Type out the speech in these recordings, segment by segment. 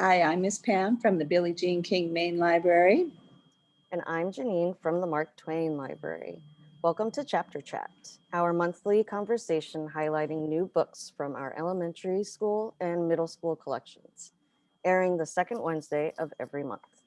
Hi, I'm Miss Pam from the Billie Jean King Main Library. And I'm Janine from the Mark Twain Library. Welcome to Chapter Chat, our monthly conversation highlighting new books from our elementary school and middle school collections, airing the second Wednesday of every month.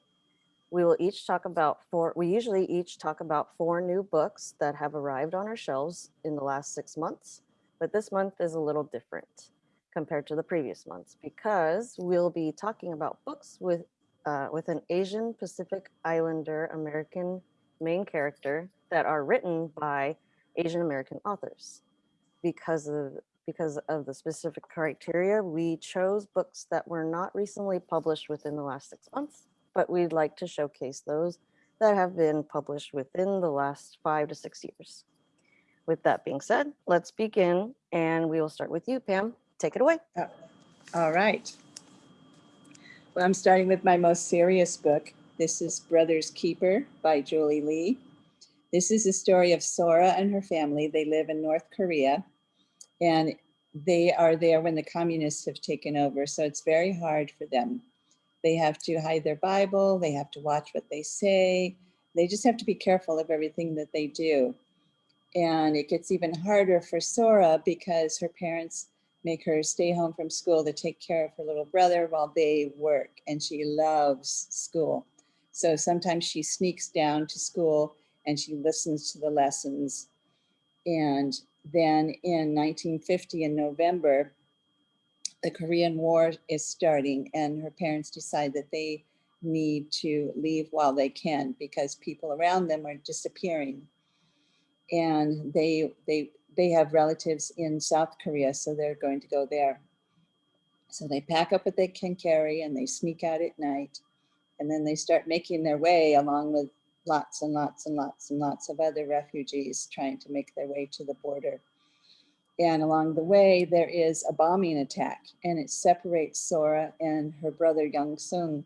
We will each talk about four, we usually each talk about four new books that have arrived on our shelves in the last six months, but this month is a little different compared to the previous months because we'll be talking about books with uh, with an Asian Pacific Islander American main character that are written by Asian American authors. Because of because of the specific criteria, we chose books that were not recently published within the last six months, but we'd like to showcase those that have been published within the last five to six years. With that being said, let's begin and we will start with you, Pam. Take it away. Uh, All right. Well, I'm starting with my most serious book. This is Brother's Keeper by Julie Lee. This is the story of Sora and her family. They live in North Korea and they are there when the communists have taken over. So it's very hard for them. They have to hide their Bible. They have to watch what they say. They just have to be careful of everything that they do. And it gets even harder for Sora because her parents make her stay home from school to take care of her little brother while they work. And she loves school. So sometimes she sneaks down to school and she listens to the lessons. And then in 1950 in November, the Korean War is starting and her parents decide that they need to leave while they can because people around them are disappearing. And they, they, they have relatives in South Korea, so they're going to go there. So they pack up what they can carry and they sneak out at night. And then they start making their way along with lots and lots and lots and lots of other refugees trying to make their way to the border. And along the way, there is a bombing attack and it separates Sora and her brother Young Sung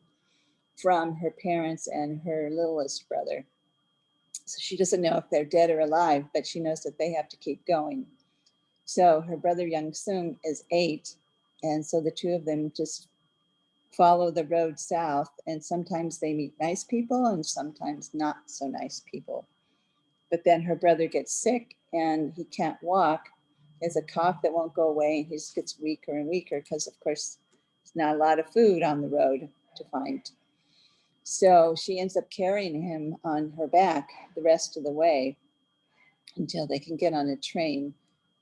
from her parents and her littlest brother. So she doesn't know if they're dead or alive, but she knows that they have to keep going. So her brother Young Sung is eight. And so the two of them just follow the road south and sometimes they meet nice people and sometimes not so nice people. But then her brother gets sick and he can't walk. He has a cough that won't go away. And he just gets weaker and weaker because of course, there's not a lot of food on the road to find. So she ends up carrying him on her back the rest of the way until they can get on a train.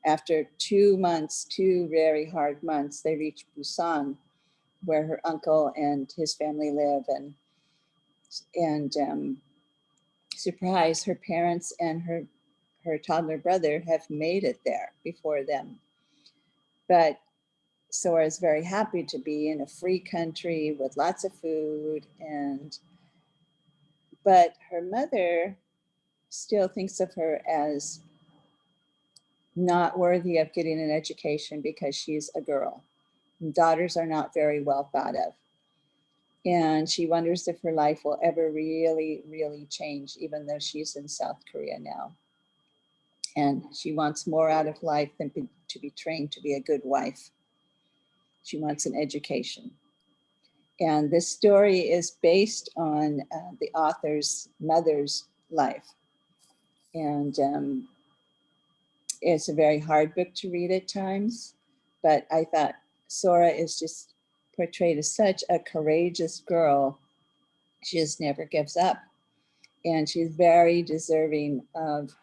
After two months, two very hard months, they reach Busan, where her uncle and his family live. And, and um, surprise, her parents and her, her toddler brother have made it there before them. But Sora is very happy to be in a free country with lots of food and but her mother still thinks of her as not worthy of getting an education because she's a girl. Daughters are not very well thought of. And she wonders if her life will ever really, really change, even though she's in South Korea now. And she wants more out of life than be, to be trained to be a good wife. She wants an education. And this story is based on uh, the author's mother's life. And um, it's a very hard book to read at times, but I thought Sora is just portrayed as such a courageous girl. She just never gives up. And she's very deserving of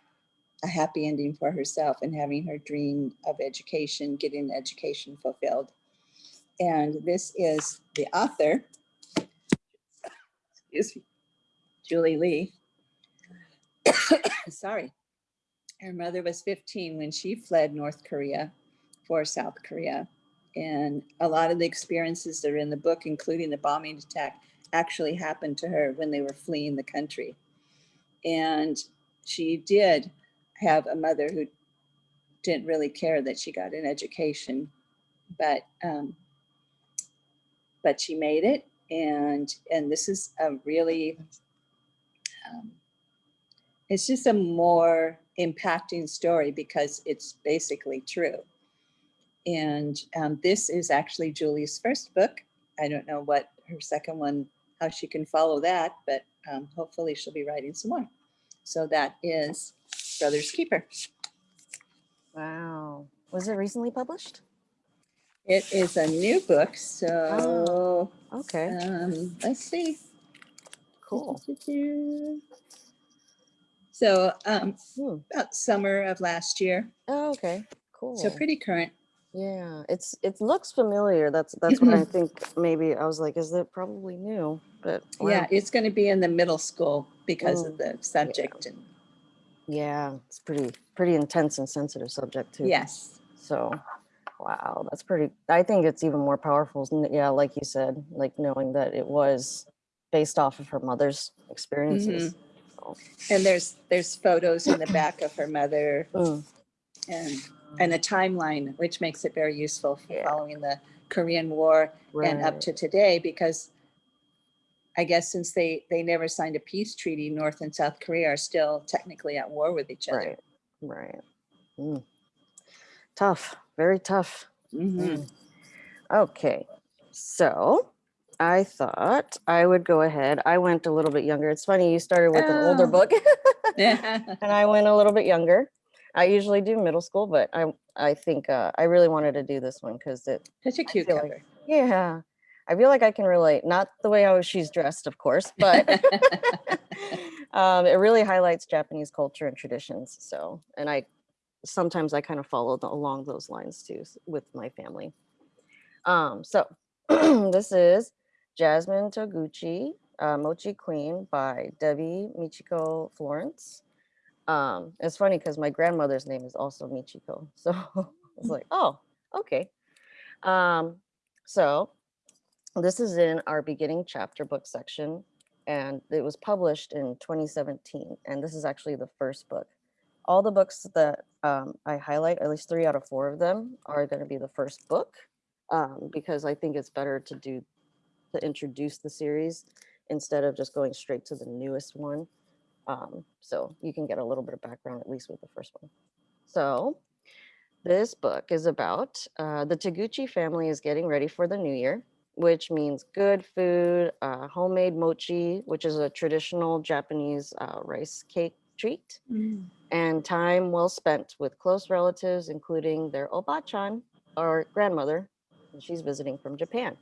a happy ending for herself and having her dream of education, getting education fulfilled. And this is the author, excuse me, Julie Lee. Sorry. Her mother was 15 when she fled North Korea for South Korea. And a lot of the experiences that are in the book, including the bombing attack, actually happened to her when they were fleeing the country. And she did have a mother who didn't really care that she got an education, but um, but she made it. And, and this is a really, um, it's just a more impacting story because it's basically true. And um, this is actually Julie's first book. I don't know what her second one, how she can follow that, but um, hopefully she'll be writing some more. So that is Brothers Keeper. Wow. Was it recently published? It is a new book, so Okay, um, let's see. cool. So um, Hmm. about summer of last year, Oh, okay, cool. so pretty current. Yeah, it's it looks familiar. That's that's what I think. Maybe I was like, is it probably new? But Yeah, it's going to be in the middle school because of the subject. And yeah, it's pretty pretty intense and sensitive subject too. yes, So, wow, that's pretty. I think it's even more powerful. Yeah, like you said, like knowing that it was based off of her mother's experiences. So, and there's there's photos in the back of her mother mm, and and a timeline, which makes it very useful for Yeah. following the Korean War and up to today because I guess since they they never signed a peace treaty, North and South Korea are still technically at war with each other. right, right. Mm. Tough, very tough. Mhm. Mm. Okay, so I thought I would go ahead. I went a little bit younger. It's funny you started with an older Oh. book, Mm-hmm. and I went a little bit younger. I usually do middle school, but I I think uh, I really wanted to do this one because it Such a cute feel like- Yeah. I feel like I can relate. Not the way how she's dressed, of course, but um, it really highlights Japanese culture and traditions. So, and I sometimes I kind of follow the, along those lines too with my family. Um, so this is Jasmine Toguchi, uh, Mochi Queen by Debbie Michiko Florence. Um, it's funny because my grandmother's name is also Michiko. So I was like, oh, okay. Um, so this is in our beginning chapter book section, and it was published in 2017. And this is actually the first book. All the books that um, I highlight, at least three out of four of them, are going to be the first book um, because I think it's better to do to introduce the series instead of just going straight to the newest one. Um, so you can get a little bit of background at least with the first one. So this book is about uh, the Toguchi family is getting ready for the new year, which means good food, uh, homemade mochi, which is a traditional Japanese uh, rice cake treat, Mm. and time well spent with close relatives, including their obachan or grandmother. and She's visiting from Japan.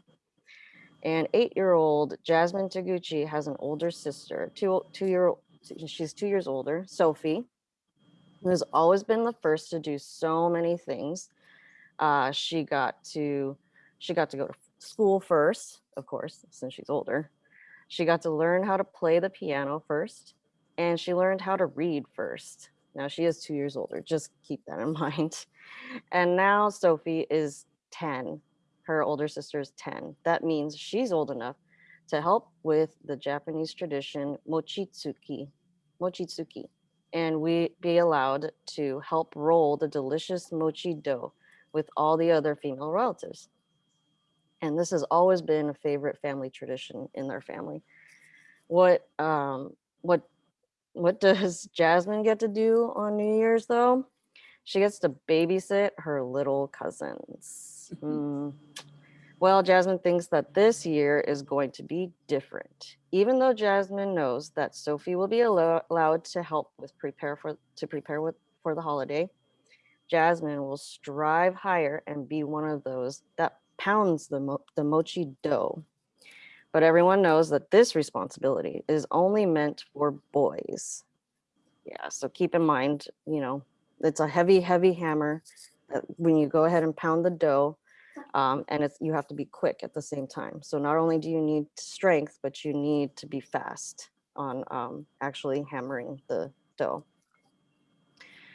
And eight-year-old Jasmine Toguchi has an older sister, two two year old she's two years older, Sophie, who has always been the first to do so many things. Uh, she got to she got to go to school first, of course, since she's older. She got to learn how to play the piano first, and she learned how to read first. Now she is two years older. Just keep that in mind. And now Sophie is 10. Her older sister is 10. That means she's old enough to help with the Japanese tradition mochitsuki, mochitsuki, and we be allowed to help roll the delicious mochi dough with all the other female relatives. And this has always been a favorite family tradition in their family. What um what what does Jasmine get to do on New Year's though? She gets to babysit her little cousins. Hmm. Well, Jasmine thinks that this year is going to be different. Even though Jasmine knows that Sophie will be allo- allowed to help with prepare for to prepare with for the holiday, Jasmine will strive higher and be one of those that pounds the mo- the mochi dough. But everyone knows that this responsibility is only meant for boys. Yeah, so keep in mind, you know, it's a heavy, heavy hammer. That when you go ahead and pound the dough, um, and it's you have to be quick at the same time. So not only do you need strength, but you need to be fast on um, actually hammering the dough.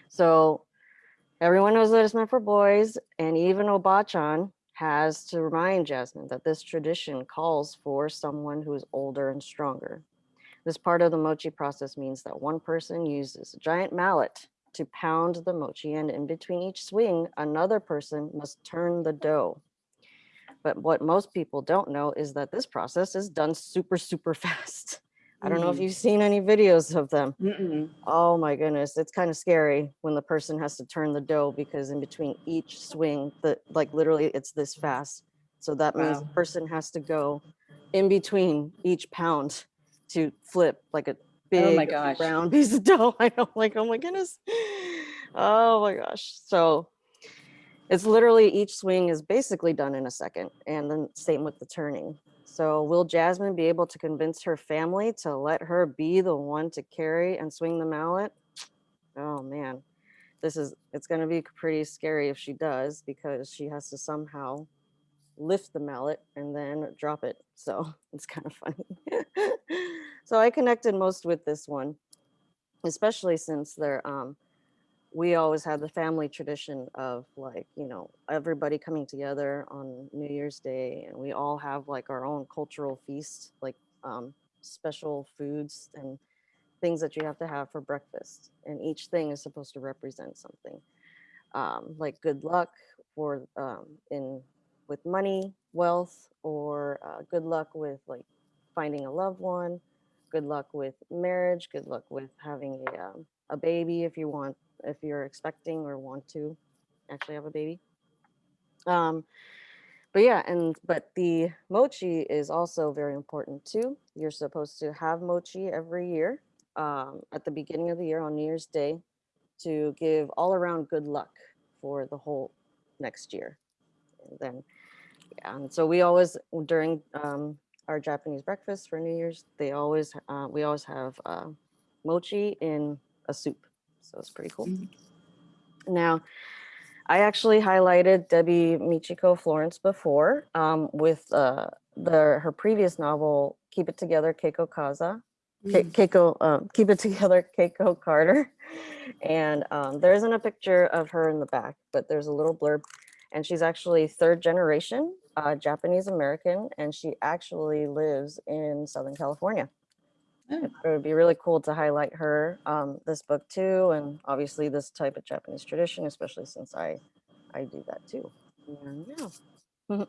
So everyone knows that it's meant for boys, and even Obachan has to remind Jasmine that this tradition calls for someone who is older and stronger. This part of the mochi process means that one person uses a giant mallet to pound the mochi, and in between each swing, another person must turn the dough. But what most people don't know is that this process is done super, super fast. I don't know if Mm. you've seen any videos of them. Mm-mm. Oh my goodness, it's kind of scary when the person has to turn the dough because in between each swing, the like literally it's this fast. So that means the person has to go in between each pound to flip like a big Oh my gosh. round piece of dough. I know, like, oh my goodness. Oh my gosh. So it's literally each swing is basically done in a second. And then same with the turning. So will Jasmine be able to convince her family to let her be the one to carry and swing the mallet? Oh man, this is, it's gonna be pretty scary if she does because she has to somehow lift the mallet and then drop it. So it's kind of funny. so I connected most with this one, especially since they're, um, we always had the family tradition of like, you know, everybody coming together on New Year's Day and we all have like our own cultural feast, like um, special foods and things that you have to have for breakfast. And each thing is supposed to represent something um, like good luck for um, in with money, wealth, or uh, good luck with like finding a loved one, good luck with marriage, good luck with having a, um, a baby if you want, if you're expecting or want to actually have a baby. Um, but yeah, and but the mochi is also very important too. You're supposed to have mochi every year um, at the beginning of the year on New Year's Day to give all around good luck for the whole next year. And then, yeah, and so we always during um, our Japanese breakfast for New Year's, they always uh, we always have uh, mochi in a soup, so it's pretty cool. Mhm. Now, I actually highlighted Debbie Michiko Florence before um, with uh, the her previous novel Keep It Together, Keiko Kaza. Ke- Keiko, um, Keep It Together, Keiko Carter. And um, there isn't a picture of her in the back, but there's a little blurb. And she's actually third generation uh, Japanese American, and she actually lives in Southern California. It would be really cool to highlight her, um, this book too, and obviously this type of Japanese tradition, especially since I, I do that too. Yeah.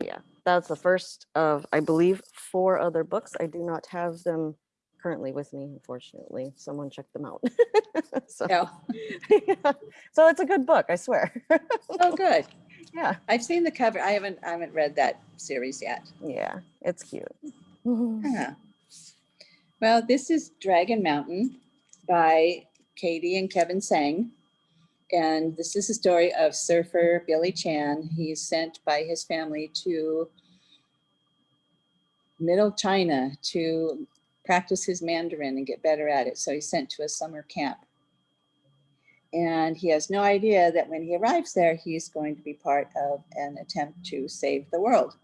yeah, that's the first of, I believe, four other books. I do not have them currently with me, unfortunately. Someone checked them out. so, yeah. so it's a good book, I swear. oh, good. yeah, I've seen the cover. I haven't, I haven't read that series yet. yeah, it's cute. Huh. Well, this is Dragon Mountain by Katie and Kevin Tsang. And this is the story of surfer Billy Chan. He's sent by his family to middle China to practice his Mandarin and get better at it. So he's sent to a summer camp. And he has no idea that when he arrives there, he's going to be part of an attempt to save the world.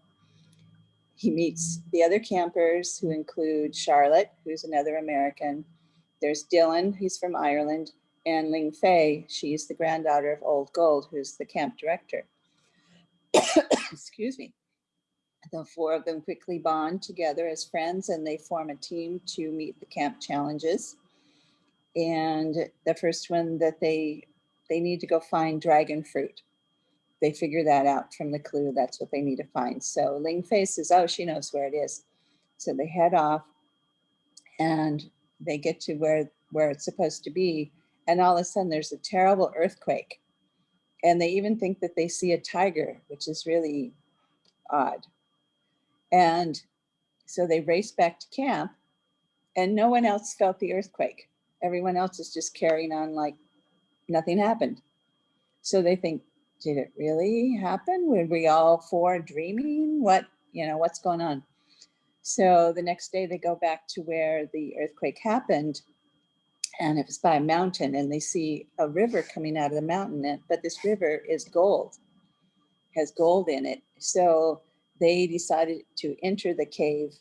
He meets the other campers who include Charlotte, who's another American. There's Dylan, he's from Ireland, and Ling Fei, she's the granddaughter of Old Gold, who's the camp director. Excuse me. The four of them quickly bond together as friends and they form a team to meet the camp challenges. And the first one that they they need to go find dragon fruit they figure that out from the clue. That's what they need to find. So Ling Fei says, oh, she knows where it is. So they head off and they get to where, where it's supposed to be. And all of a sudden there's a terrible earthquake. And they even think that they see a tiger, which is really odd. And so they race back to camp and no one else felt the earthquake. Everyone else is just carrying on like nothing happened. So they think, did it really happen? Were we all four dreaming? What, you know, what's going on? So the next day they go back to where the earthquake happened and it was by a mountain and they see a river coming out of the mountain, but this river is gold, has gold in it. So they decided to enter the cave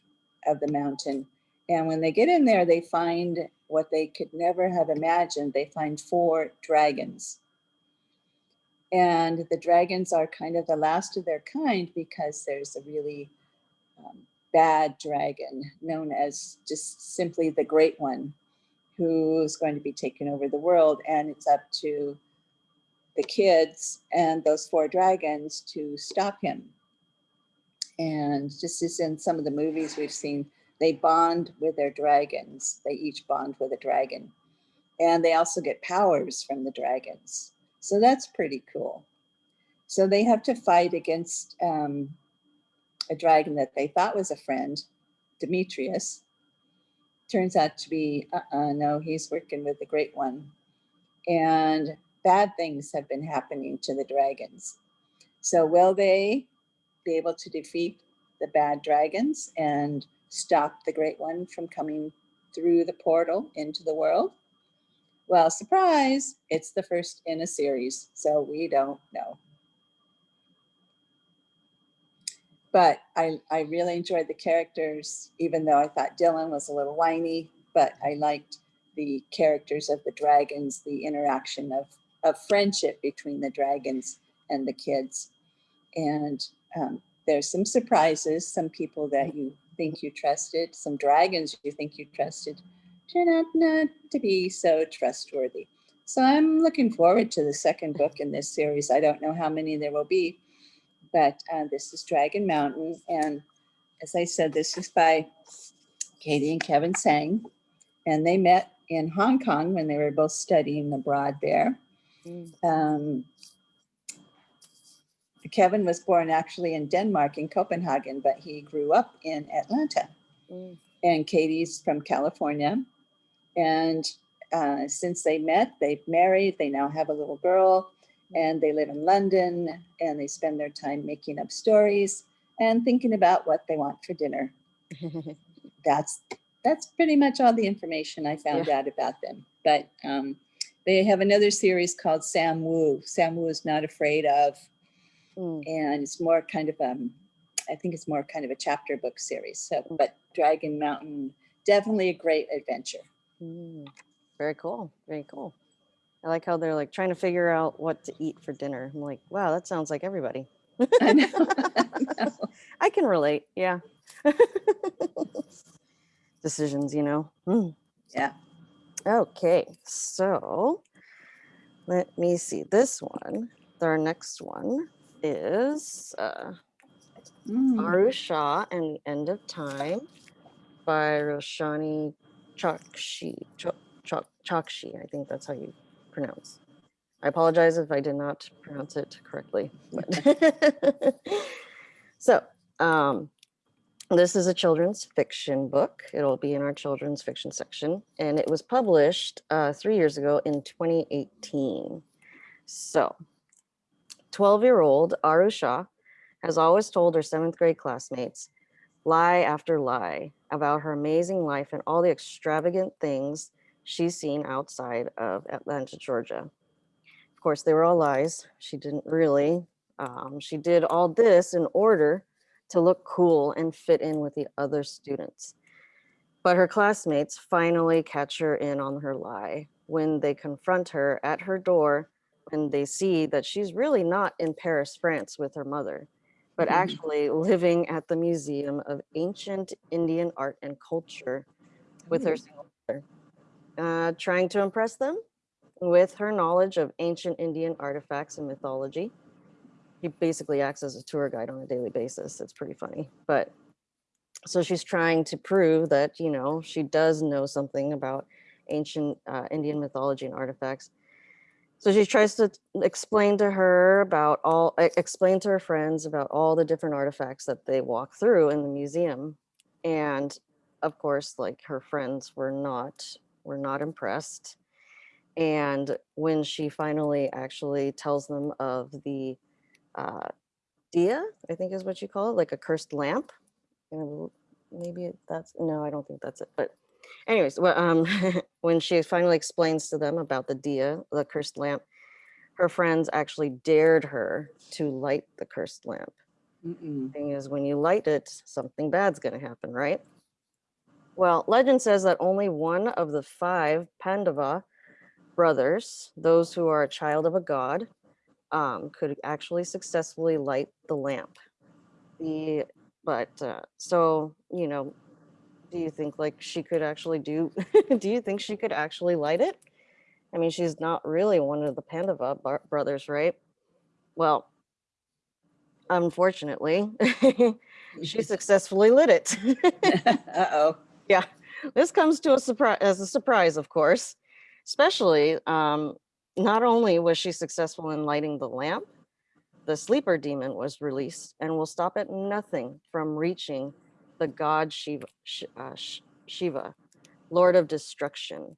of the mountain. And when they get in there, they find what they could never have imagined. They find four dragons. And the dragons are kind of the last of their kind because there's a really um, bad dragon known as just simply the Great One, who's going to be taking over the world. And it's up to the kids and those four dragons to stop him. And just as in some of the movies we've seen, they bond with their dragons. They each bond with a dragon. And they also get powers from the dragons. So that's pretty cool. So they have to fight against um, a dragon that they thought was a friend, Demetrius. Turns out to be, uh-uh, no, he's working with the great one. And bad things have been happening to the dragons. So will they be able to defeat the bad dragons and stop the great one from coming through the portal into the world? Well, surprise, it's the first in a series, so we don't know. But I, I really enjoyed the characters, even though I thought Dylan was a little whiny, but I liked the characters of the dragons, the interaction of, of friendship between the dragons and the kids. And um, there's some surprises, some people that you think you trusted, some dragons you think you trusted, turn out not to be so trustworthy. So I'm looking forward to the second book in this series. I don't know how many there will be, but uh, this is Dragon Mountain. And as I said, this is by Katie and Kevin Tsang. And they met in Hong Kong when they were both studying abroad there. Um, Kevin was born actually in Denmark in Copenhagen, but he grew up in Atlanta. Mm. And Katie's from California. And uh, since they met, they've married, they now have a little girl and they live in London and they spend their time making up stories and thinking about what they want for dinner. That's that's pretty much all the information I found out about them. But um, they have another series called Sam Wu. Sam Wu is not afraid of, Mm. and it's more kind of um, I think it's more kind of a chapter book series. So, but Dragon Mountain, definitely a great adventure. Mm. Very cool. Very cool. I like how they're like trying to figure out what to eat for dinner. I'm like, wow, that sounds like everybody. I know. I know. I can relate. Yeah. Decisions, you know. Mm. Yeah. Okay, so let me see. This one, our next one is uh, Mm. Aru Shah and the End of Time by Roshani Chokshi. Chok- Chok- Chokshi, I think that's how you pronounce. I apologize if I did not pronounce it correctly. But so, um, this is a children's fiction book. It'll be in our children's fiction section, and it was published uh, three years ago in 2018. So, 12 year old Aru Shah has always told her seventh grade classmates lie after lie about her amazing life and all the extravagant things she's seen outside of Atlanta, Georgia. Of course, they were all lies. She didn't really. Um, she did all this in order to look cool and fit in with the other students. But her classmates finally catch her in on her lie when they confront her at her door and they see that she's really not in Paris, France with her mother but Mhm. actually living at the Museum of Ancient Indian Art and Culture with her single mother, uh, trying to impress them with her knowledge of ancient Indian artifacts and mythology. He basically acts as a tour guide on a daily basis. It's pretty funny. But so she's trying to prove that, you know, she does know something about ancient uh, Indian mythology and artifacts. So she tries to explain to her about all, explain to her friends about all the different artifacts that they walk through in the museum. And of course, like her friends were not, were not impressed. And when she finally actually tells them of the uh, dia, I think is what you call it, like a cursed lamp. And maybe that's, no, I don't think that's it. But anyways, well, um, when she finally explains to them about the dia, the cursed lamp, her friends actually dared her to light the cursed lamp. Mm-mm. Thing is, when you light it, something bad's going to happen, right? Well, legend says that only one of the five Pandava brothers, those who are a child of a god, um, could actually successfully light the lamp. The but uh, so you know, do you think like she could actually do? do you think she could actually light it? I mean, she's not really one of the Pandava bar- brothers, right? Well, unfortunately, she successfully lit it. Uh-oh. Yeah, this comes to a surprise as a surprise, of course. Especially, um, not only was she successful in lighting the lamp, the sleeper demon was released and will stop at nothing from reaching the god Shiva, uh, Shiva, Lord of Destruction.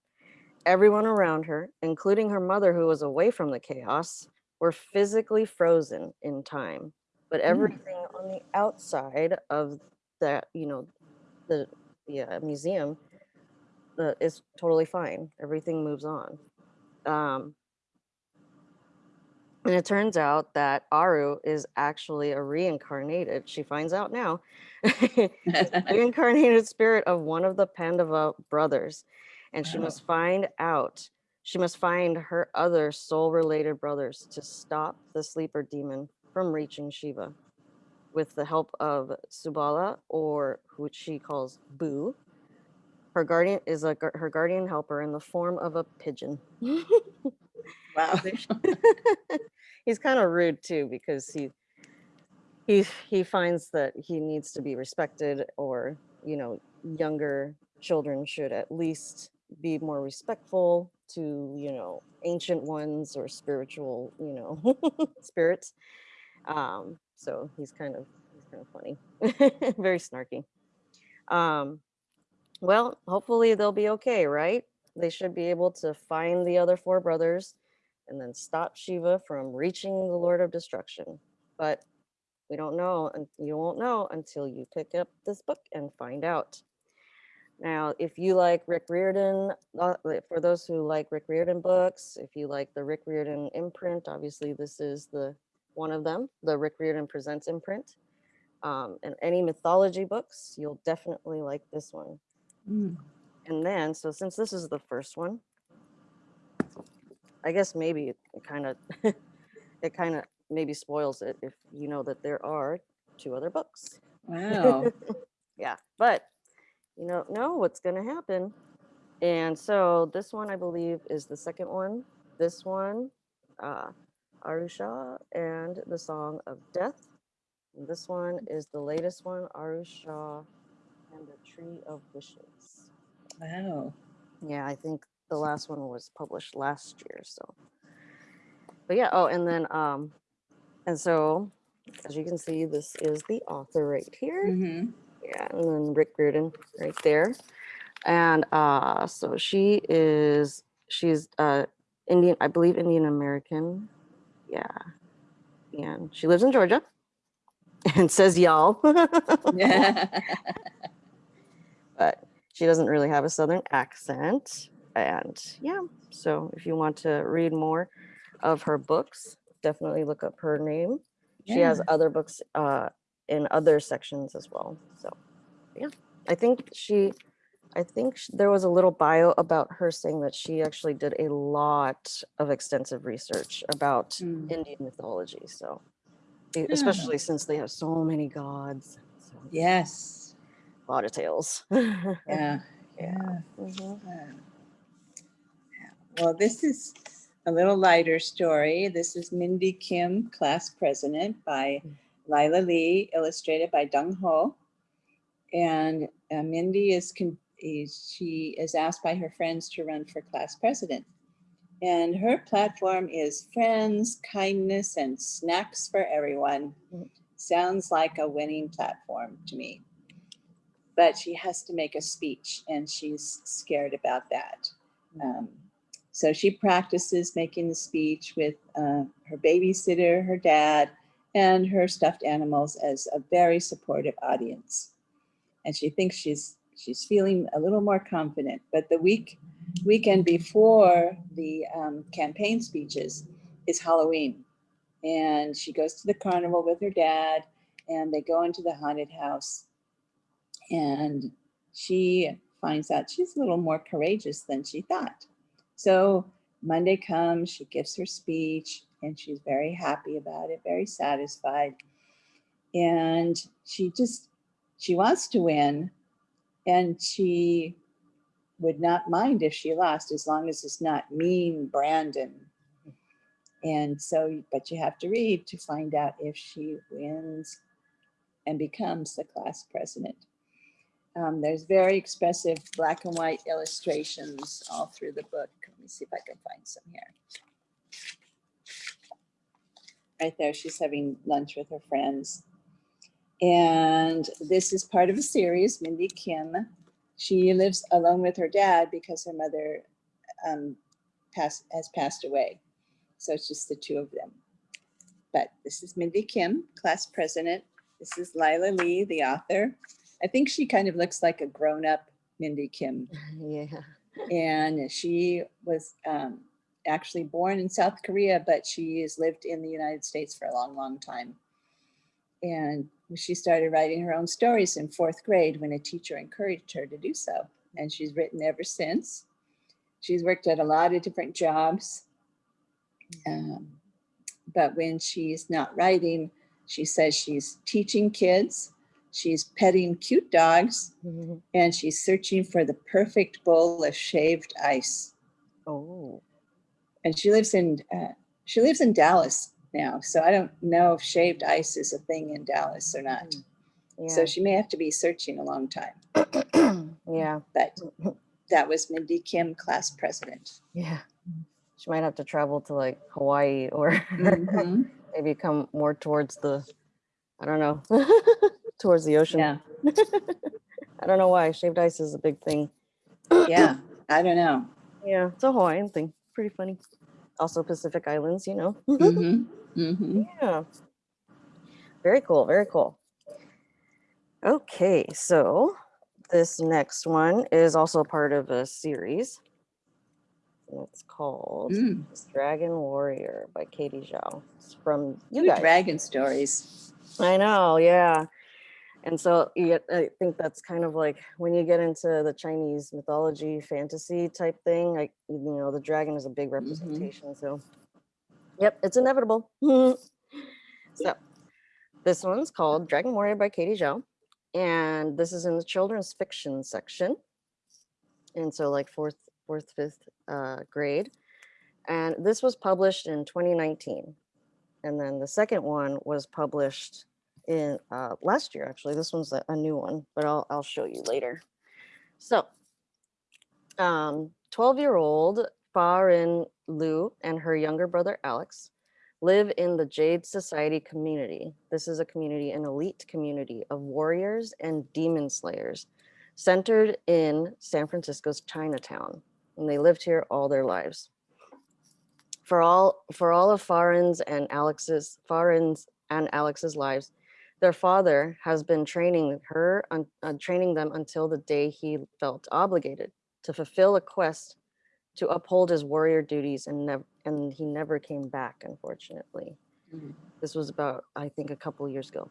Everyone around her, including her mother, who was away from the chaos, were physically frozen in time. But everything on the outside of that, you know, the, the uh, museum uh, is totally fine. Everything moves on. Um, and it turns out that Aru is actually a reincarnated, she finds out now, reincarnated spirit of one of the Pandava brothers. And she must find out, she must find her other soul related brothers to stop the sleeper demon from reaching Shiva with the help of Subala, or who she calls Boo. Her guardian is a her guardian helper in the form of a pigeon. Wow. he's kind of rude too because he he he finds that he needs to be respected or you know younger children should at least be more respectful to you know ancient ones or spiritual you know spirits. Um so he's kind of he's kind of funny very snarky. Um well hopefully they'll be okay right they should be able to find the other four brothers and then stop Shiva from reaching the Lord of Destruction. But we don't know, and you won't know until you pick up this book and find out. Now, if you like Rick Riordan, uh, for those who like Rick Riordan books, if you like the Rick Riordan imprint, obviously this is the one of them, the Rick Riordan Presents imprint. Um, and any mythology books, you'll definitely like this one. Mm. And then, so since this is the first one, I guess maybe it kind of, it kind of maybe spoils it if you know that there are two other books. Wow. Yeah, but you know, know what's going to happen. And so this one, I believe, is the second one. This one, uh, Aru Shah and the Song of Death. And this one is the latest one, Aru Shah and the Tree of Wishes. Wow. Yeah, I think the last one was published last year. So, but yeah. Oh, and then um, and so as you can see, this is the author right here. hmm Yeah, and then Rick Riordan right there. And uh, so she is she's uh Indian, I believe Indian American. Yeah, and she lives in Georgia and says y'all. but she doesn't really have a southern accent and yeah so if you want to read more of her books definitely look up her name. She has other books uh in other sections as well so yeah. I think she i think sh- there was a little bio about her saying that she actually did a lot of extensive research about Mm. indian mythology so e- especially since they have so many gods so. Yes. A lot of tales Yeah. Yeah. Yeah. Mhm. Yeah. Well, this is a little lighter story. This is Mindy Kim, class president by Lyla Lee, illustrated by Dung Ho. And uh, Mindy is, con- is, she is asked by her friends to run for class president. And her platform is friends, kindness, and snacks for everyone. Mm. Sounds like a winning platform to me. But she has to make a speech and she's scared about that. Um, so she practices making the speech with uh, her babysitter, her dad, and her stuffed animals as a very supportive audience. And she thinks she's she's feeling a little more confident. But the week weekend before the um, campaign speeches is Halloween, and she goes to the carnival with her dad, and they go into the haunted house, and she finds out she's a little more courageous than she thought. So Monday comes, she gives her speech, and she's very happy about it, very satisfied. And she just, she wants to win, and she would not mind if she lost as long as it's not mean Brandon. And so, but you have to read to find out if she wins and becomes the class president. Um, there's very expressive black and white illustrations all through the book. Let me see if I can find some here. right there. She's having lunch with her friends. And this is part of a series, Mindy Kim. She lives alone with her dad because her mother um, passed, has passed away. So it's just the two of them. But this is Mindy Kim, class president. This is Lyla Lee, the author. I think she kind of looks like a grown-up Mindy Kim Yeah. and she was um, actually born in South Korea, but she has lived in the United States for a long, long time. And she started writing her own stories in fourth grade when a teacher encouraged her to do so. And she's written ever since. She's worked at a lot of different jobs. Um, but when she's not writing, she says she's teaching kids, she's petting cute dogs, and she's searching for the perfect bowl of shaved ice. Oh, And she lives in uh, she lives in Dallas now, so I don't know if shaved ice is a thing in Dallas or not. yeah. So she may have to be searching a long time. yeah. But that was Mindy Kim, class president. Yeah. She might have to travel to like Hawaii or Mhm. maybe come more towards the, I don't know, towards the ocean. Yeah, I don't know why. Shaved ice is a big thing. yeah. I don't know. Yeah, it's a Hawaiian thing. Pretty funny. Also Pacific Islands, you know. mm -hmm. Mm -hmm. yeah. Very cool. Very cool. Okay, so this next one is also part of a series. It's called Mm. Dragon Warrior by Katie Zhao. It's from you Good guys. Dragon stories. I know, yeah. And so get, I think that's kind of like when you get into the Chinese mythology fantasy type thing, like, you know, the dragon is a big representation. So, yep, it's inevitable. so, this one's called Dragon Warrior by Katie Zhao. And this is in the children's fiction section. And so, like, fourth, fourth, fifth uh, grade. And this was published in 2019. And then the second one was published in uh, last year, actually. This one's a, new one, but I'll, I'll show you later. So, um, 12 year old Faryn Liu and her younger brother Alex live in the Jade Society community. This is a community, an elite community of warriors and demon slayers centered in San Francisco's Chinatown. And they lived here all their lives for all for all of Faryn's and Alex's Faryn's and Alex's lives, their father has been training her un, uh, training them until the day he felt obligated to fulfill a quest to uphold his warrior duties and never and he never came back unfortunately. Mm. This was about I think a couple years ago.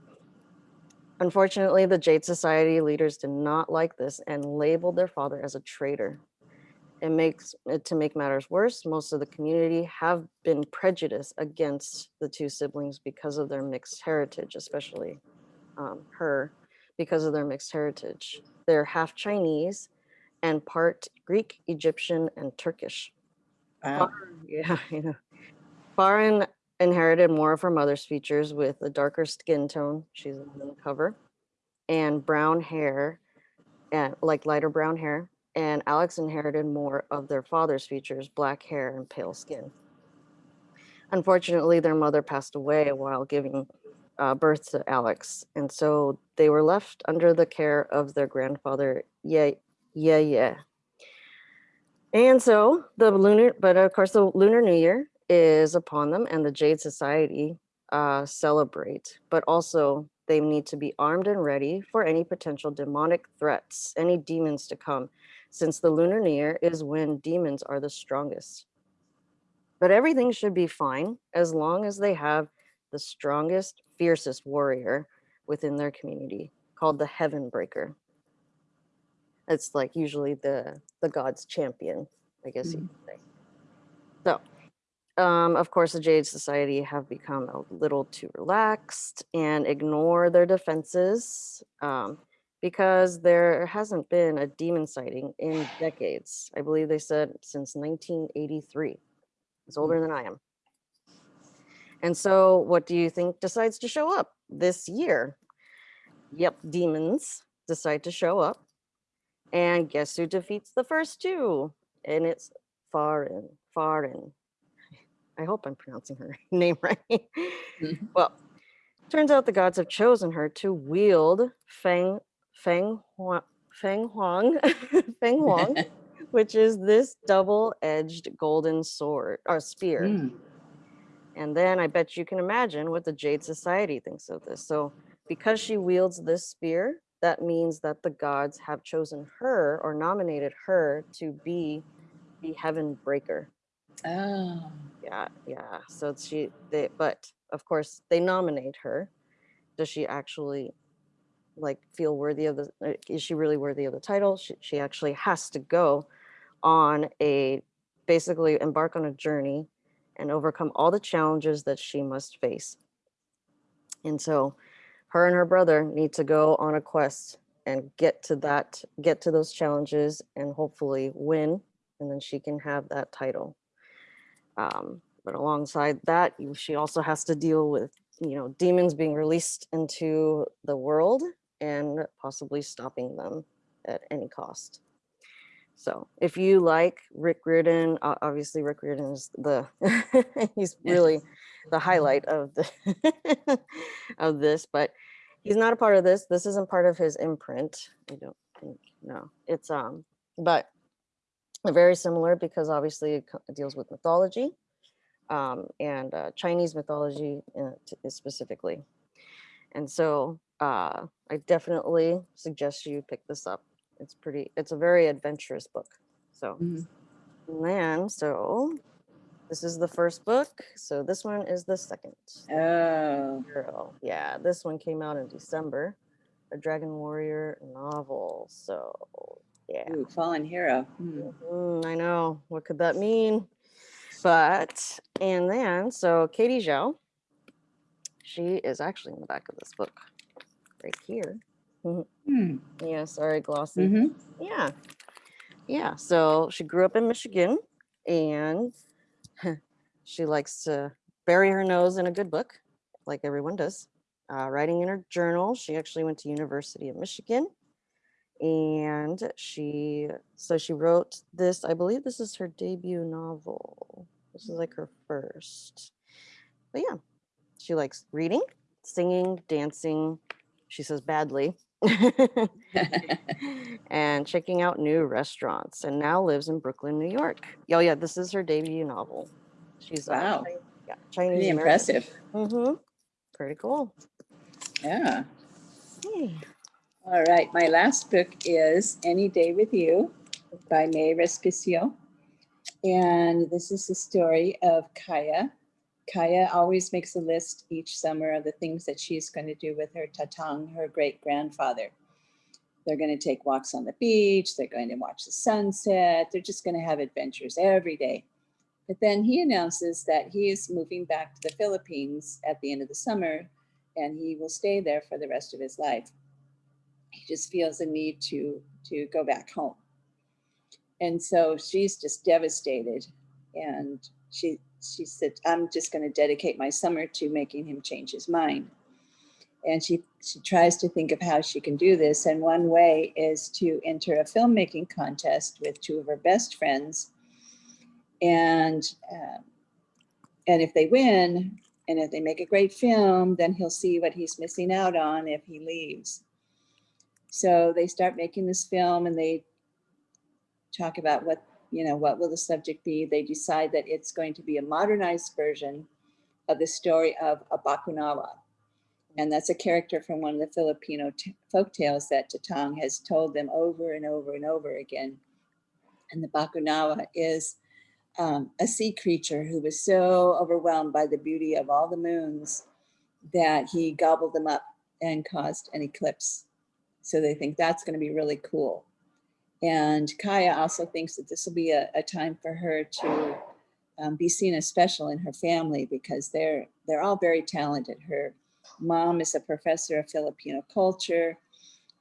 Unfortunately, the Jade Society leaders did not like this and labeled their father as a traitor. It makes it to make matters worse, most of the community have been prejudiced against the two siblings because of their mixed heritage, especially um, her, because of their mixed heritage. They're half Chinese and part Greek, Egyptian, and Turkish. Wow. Yeah, you know. Faryn inherited more of her mother's features with a darker skin tone, she's on the cover, and brown hair, and like lighter brown hair. And Alex inherited more of their father's features, black hair and pale skin. Unfortunately, their mother passed away while giving uh, birth to Alex, and so they were left under the care of their grandfather, Yeah, Yeah, Yeah. And so the lunar, but of course, the Lunar New Year is upon them, and the Jade Society uh, celebrate, but also they need to be armed and ready for any potential demonic threats, any demons to come, since the Lunar New Year is when demons are the strongest. But everything should be fine as long as they have the strongest, fiercest warrior within their community called the Heaven Breaker. It's like usually the the god's champion, I guess you could say. So, um, of course, the Jade Society have become a little too relaxed and ignore their defenses um, because there hasn't been a demon sighting in decades. I believe they said since 1983. It's older than I am. And so, what do you think decides to show up this year? Yep, demons decide to show up. And guess who defeats the first two? And it's Faryn. Faryn. I hope I'm pronouncing her name right. Mhm. Well, turns out the gods have chosen her to wield Feng Feng Huang, Feng Huang, Feng Huang, which is this double-edged golden sword or spear. Mm. And then I bet you can imagine what the Jade Society thinks of this. So, because she wields this spear, that means that the gods have chosen her or nominated her to be the heaven breaker. Oh, Yeah, yeah. So she, they, but of course, they nominate her. Does she actually like feel worthy of the? Is she really worthy of the title? She, she actually has to go on a basically embark on a journey and overcome all the challenges that she must face. And so her and her brother need to go on a quest and get to that, get to those challenges and hopefully win. And then she can have that title. Um, but alongside that, she also has to deal with, you know, demons being released into the world and possibly stopping them at any cost. So if you like Rick Riordan, obviously Rick Riordan is the, he's really the highlight of the, of this, but he's not a part of this. This isn't part of his imprint. I don't think, no, it's, um, but very similar because obviously it deals with mythology um, and uh, Chinese mythology uh, specifically. And so uh, I definitely suggest you pick this up. It's pretty, it's a very adventurous book. So, Mhm. and then, so this is the first book. So this one is the second. oh, Girl. Yeah, this one came out in December, a Dragon Warrior novel. So, yeah. ooh, fallen hero. Hmm. Mm, I know. What could that mean? But, and then, so Katie Zhao, she is actually in the back of this book right here. Hmm. Yeah, sorry, glossy. Mhm. Yeah. Yeah. So she grew up in Michigan and she likes to bury her nose in a good book, like everyone does. Uh, writing in her journal, she actually went to University of Michigan and she so she wrote this i believe this is her debut novel this is like her first but yeah she likes reading singing dancing she says badly and checking out new restaurants and now lives in brooklyn new york oh yeah this is her debut novel she's Wow. Yeah, chinese Pretty impressive. mm-hmm. pretty cool Yeah. Hey. All right. My last book is Any Day with You by Mae Respicio. And this is the story of Kaya. Kaya always makes a list each summer of the things that she's going to do with her tatang, her great grandfather. They're going to take walks on the beach. They're going to watch the sunset. They're just going to have adventures every day. But then he announces that he is moving back to the Philippines at the end of the summer and he will stay there for the rest of his life. He just feels a need to to go back home. And so she's just devastated and she she said I'm just going to dedicate my summer to making him change his mind. And she she tries to think of how she can do this and one way is to enter a filmmaking contest with two of her best friends and um, and if they win and if they make a great film, then he'll see what he's missing out on if he leaves. So they start making this film and they talk about what, you know, what will the subject be. They decide that it's going to be a modernized version of the story of a Bakunawa. And that's a character from one of the Filipino folk tales that Tatang has told them over and over and over again. And the Bakunawa is um, a sea creature who was so overwhelmed by the beauty of all the moons that he gobbled them up and caused an eclipse. So they think that's going to be really cool. And Kaya also thinks that this will be a, a time for her to um, be seen as special in her family because they're they're all very talented. Her mom is a professor of Filipino culture.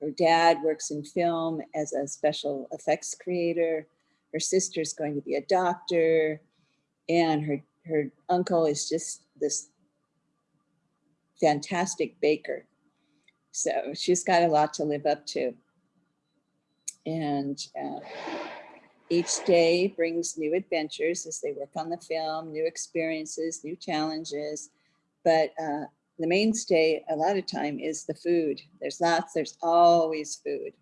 Her dad works in film as a special effects creator her sister's going to be a doctor and her her uncle is just this fantastic baker so she's got a lot to live up to and uh, Each day brings new adventures as they work on the film, new experiences, new challenges. But uh, the mainstay a lot of time is the food. There's lots, there's always food.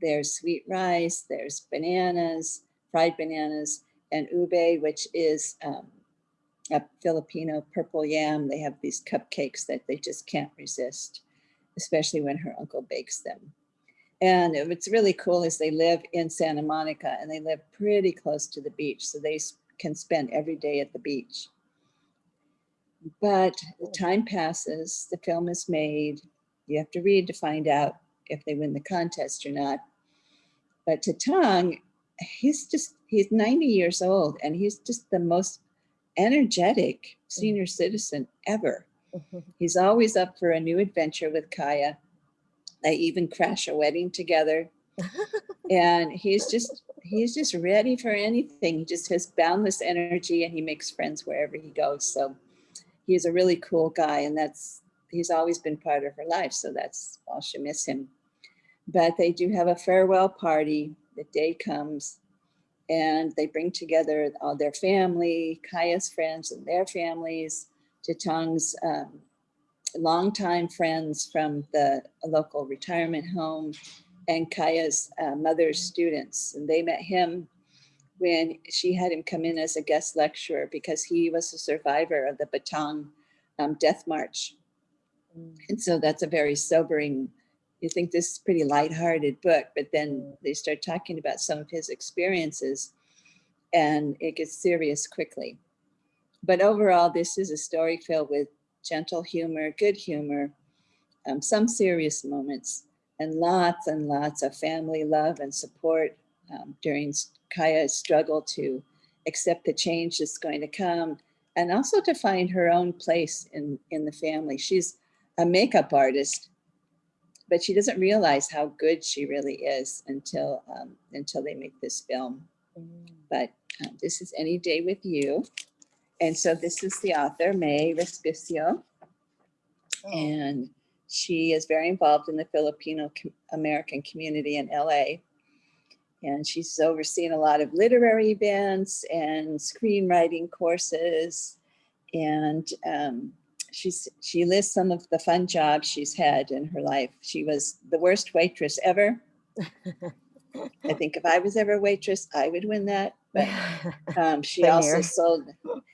There's sweet rice, there's bananas, fried bananas, and ube, which is um, a Filipino purple yam. They have these cupcakes that they just can't resist, especially when her uncle bakes them. And what's really cool is they live in Santa Monica and they live pretty close to the beach. So they can spend every day at the beach. But the time passes, the film is made. You have to read to find out if they win the contest or not. But Tatang, he's just, he's 90 years old and he's just the most energetic mm. senior citizen ever. He's always up for a new adventure with Kaya. They even crash a wedding together. and he's just he's just ready for anything. He just has boundless energy and he makes friends wherever he goes. So he's a really cool guy and that's he's always been part of her life. So that's all she miss him. But they do have a farewell party. The day comes and they bring together all their family, Kaya's friends and their families, Tatang's um, longtime friends from the local retirement home, and Kaya's uh, mother's students. And they met him when she had him come in as a guest lecturer because he was a survivor of the Bataan um, Death March. And so that's a very sobering, you think this is a pretty lighthearted book, but then they start talking about some of his experiences and it gets serious quickly. But overall, this is a story filled with gentle humor, good humor, um, some serious moments, and lots and lots of family love and support um, during Kaya's struggle to accept the change that's going to come and also to find her own place in, in the family. She's a makeup artist, but she doesn't realize how good she really is until, um, until they make this film. But uh, this is Any Day with You. And so this is the author, Mae Respicio, and she is very involved in the Filipino American community in LA. And she's overseen a lot of literary events and screenwriting courses. And um, she's she lists some of the fun jobs she's had in her life. She was the worst waitress ever. I think if I was ever a waitress, I would win that. But um, she also here. sold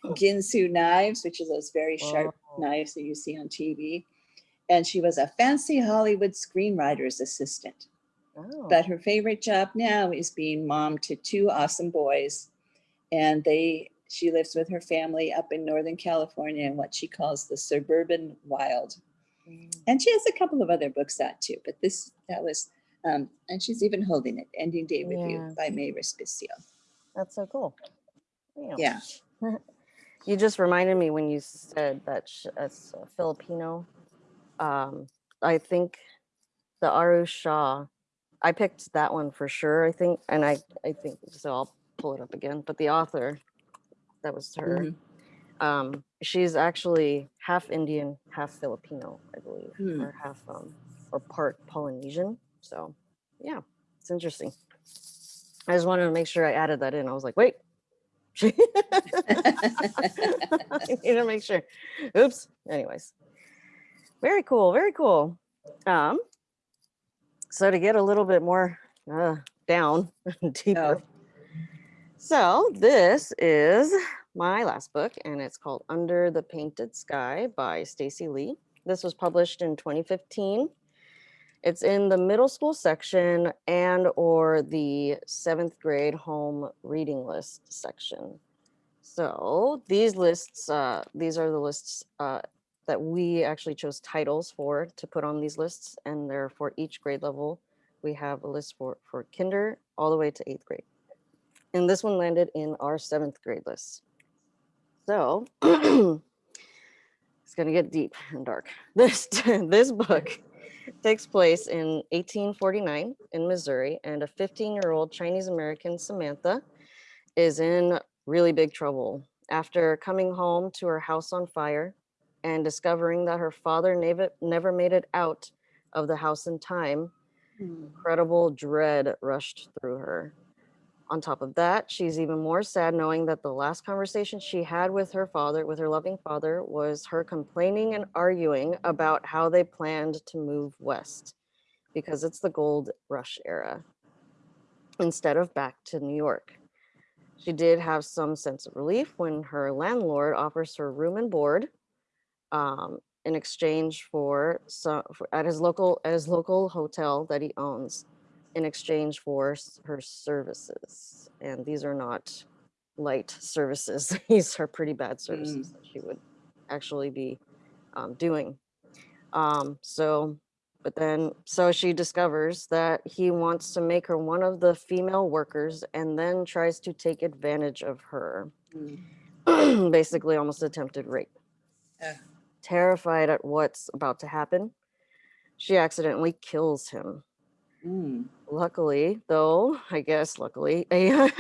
Ginsu knives, which is those very sharp Whoa. knives that you see on TV. And she was a fancy Hollywood screenwriter's assistant. Oh, But her favorite job now is being mom to two awesome boys. And they she lives with her family up in Northern California in what she calls the suburban wild. mm, And she has a couple of other books out too, but this that was um, and she's even holding it, Ending Day with Yeah. You by Mae Respicio. That's so cool. Damn. Yeah. You just reminded me when you said that as a Filipino. Um, I think the Aru Shah. I picked that one for sure. I think, and I I think so. I'll pull it up again. But the author, that was her. Mhm. Um, she's actually half Indian, half Filipino, I believe, Hmm. or half um, or part Polynesian. So, yeah, it's interesting. I just wanted to make sure I added that in. I was like, wait. I need to make sure. Oops. Anyways, very cool. Very cool. Um, so to get a little bit more uh, down deeper. Oh. So this is my last book, and it's called Under the Painted Sky by Stacey Lee. This was published in 2015. It's in the middle school section and or the seventh grade home reading list section. So these lists, uh, these are the lists uh, that we actually chose titles for to put on these lists, and they're for each grade level. We have a list for for kinder all the way to eighth grade, and this one landed in our seventh grade list. So it's gonna get deep and dark. This this book takes place in 1849 in Missouri, and a 15-year-old Chinese American Samantha is in really big trouble after coming home to her house on fire and discovering that her father never never made it out of the house in time. Hmm. Incredible dread rushed through her. On top of that, she's even more sad knowing that the last conversation she had with her father, with her loving father, was her complaining and arguing about how they planned to move west because it's the gold rush era instead of back to New York. She did have some sense of relief when her landlord offers her room and board um, in exchange for some for, at his local at his local hotel that he owns in exchange for her services. And these are not light services. These are pretty bad services that she would actually be um, doing. Um, so, but then, so she discovers that he wants to make her one of the female workers and then tries to take advantage of her. Mm. Basically, almost attempted rape. Ugh. Terrified at what's about to happen, she accidentally kills him. Mm. Luckily, though, I guess luckily, I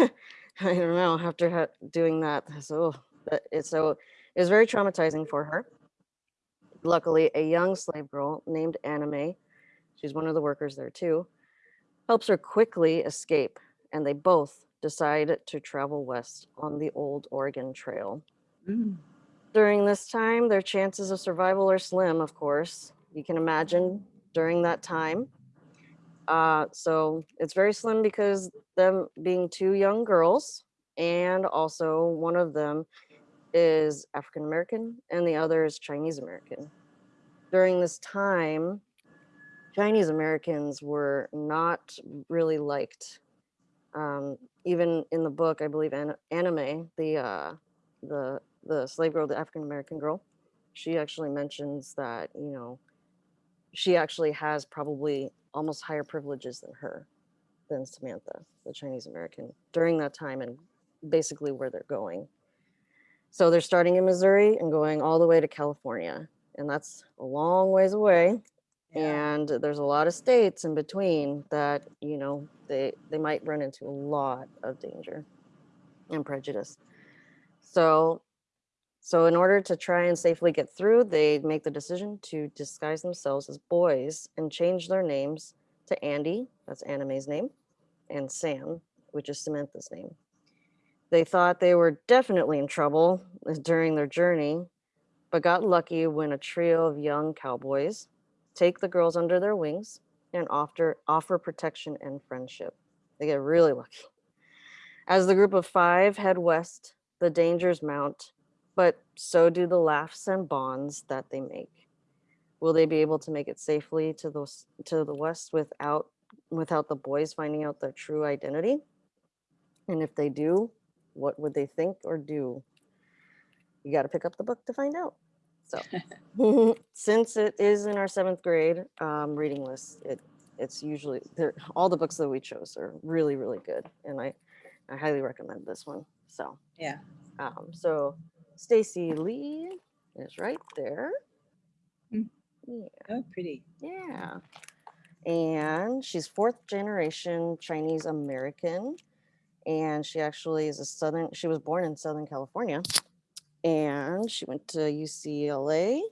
don't know. After doing that, so that it's so it's very traumatizing for her. Luckily, a young slave girl named Annamae, she's one of the workers there too, helps her quickly escape, and they both decide to travel west on the old Oregon Trail. Mm. During this time, their chances of survival are slim, of course. You can imagine during that time. Uh, so it's very slim because them being two young girls, and also one of them is African American and the other is Chinese American. During this time, Chinese Americans were not really liked. Um, even in the book, I believe An- Annamae, the uh, the the slave girl, the African American girl, she actually mentions that you know she actually has probably almost higher privileges than her, than Samantha, the Chinese American, during that time and basically where they're going. So they're starting in Missouri and going all the way to California, and that's a long ways away. Yeah. And there's a lot of states in between that you know they they might run into a lot of danger and prejudice. So so in order to try and safely get through, they make the decision to disguise themselves as boys and change their names to Andy, that's Annamae's name, and Sam, which is Samantha's name. They thought they were definitely in trouble uh, during their journey, but got lucky when a trio of young cowboys take the girls under their wings and offer offer protection and friendship. They get really lucky. As the group of five head west, the dangers mount, but so do the laughs and bonds that they make. Will they be able to make it safely to the to the west without without the boys finding out their true identity? And if they do, what would they think or do? You got to pick up the book to find out. So, since it is in our seventh grade um, reading list, it it's usually all the books that we chose are really really good, and I I highly recommend this one. So Yeah. um, so Stacey Lee is right there. Mm. Yeah, Oh, pretty. yeah. And she's fourth generation Chinese American. And she actually is a Southern, she was born in Southern California. And she went to UCLA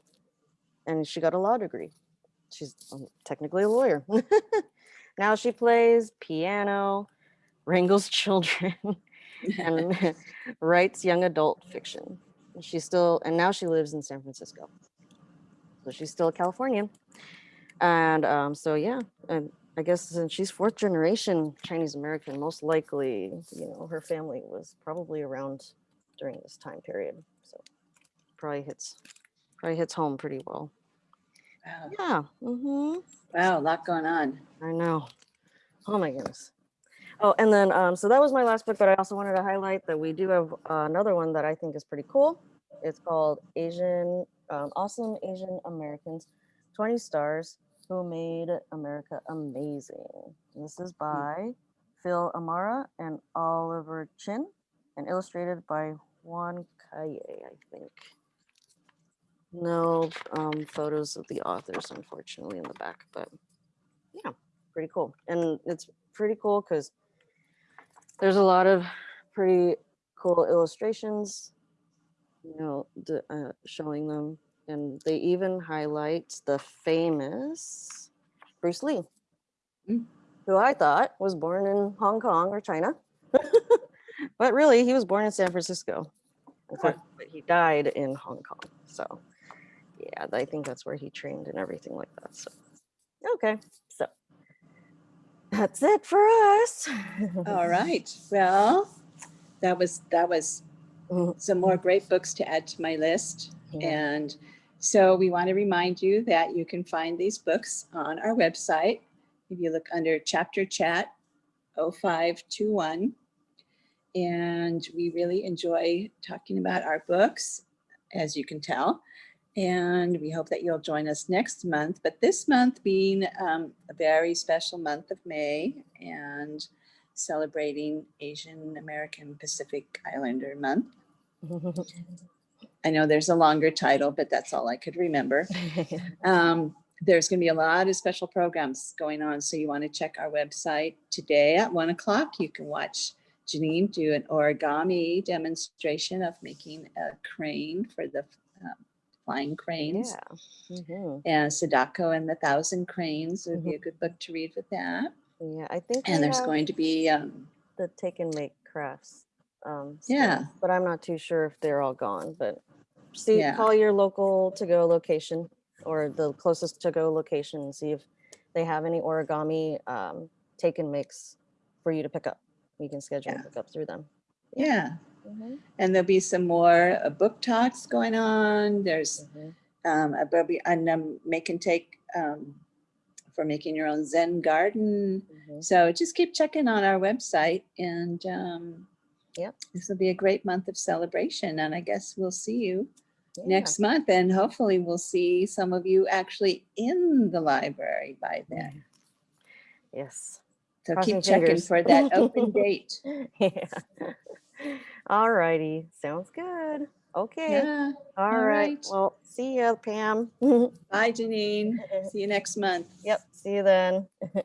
and she got a law degree. She's um, technically a lawyer. now she plays piano, wrangles children, and writes young adult fiction. She's still, and now she lives in San Francisco. So she's still a Californian. And um, so, yeah, and I guess since she's fourth generation Chinese American, most likely, you know, her family was probably around during this time period. So probably hits, probably hits home pretty well. Wow. Yeah. Mm -hmm. Wow, a lot going on. I know. Oh my goodness. Oh, and then um, so that was my last book, but I also wanted to highlight that we do have uh, another one that I think is pretty cool. It's called Asian um, Awesome Asian Americans, 20 Stars Who Made America Amazing. This is by Phil Amara and Oliver Chin, and illustrated by Juan Calle, I think. No um, photos of the authors, unfortunately, in the back, but yeah, pretty cool. And it's pretty cool because there's a lot of pretty cool illustrations, you know, uh, showing them. And they even highlight the famous Bruce Lee, Mm. who I thought was born in Hong Kong or China. But really, he was born in San Francisco. In Huh. fact, but he died in Hong Kong. So, yeah, I think that's where he trained and everything like that. So, okay, that's it for us. All right. Well, that was that was Mhm. some more great books to add to my list. Yeah. And so we want to remind you that you can find these books on our website. If you look under chapter chat 0521. And we really enjoy talking about our books, as you can tell. And we hope that you'll join us next month. But this month being um, a very special month of May and celebrating Asian American Pacific Islander Month. I know there's a longer title, but that's all I could remember. Um, there's going to be a lot of special programs going on, so you want to check our website today at one o'clock. You can watch Janine do an origami demonstration of making a crane for the um, flying cranes. yeah. mhm. And Sadako and the Thousand Cranes would be a good book to read with that. Yeah, I think And there's going to be, um, the take and make crafts. Um, still, Yeah. but I'm not too sure if they're all gone. But see, Yeah. call your local to go location or the closest to go location and see if they have any origami um, take and makes for you to pick up. You can schedule Yeah. and pick up through them. yeah. Mhm, And there'll be some more uh, book talks going on. There's mhm. um, a Bobby and um, make and take um, for making your own Zen garden. Mhm. So just keep checking on our website, and um, Yep. this will be a great month of celebration. And I guess we'll see you Yeah. next month, and hopefully we'll see some of you actually in the library by then. Yes. So Crossing keep checking fingers. for that open date. Yeah. All righty. Sounds good. Okay. Yeah. All all right. right. Well, see ya, Pam. Bye, Janine. See you next month. yep. See you then.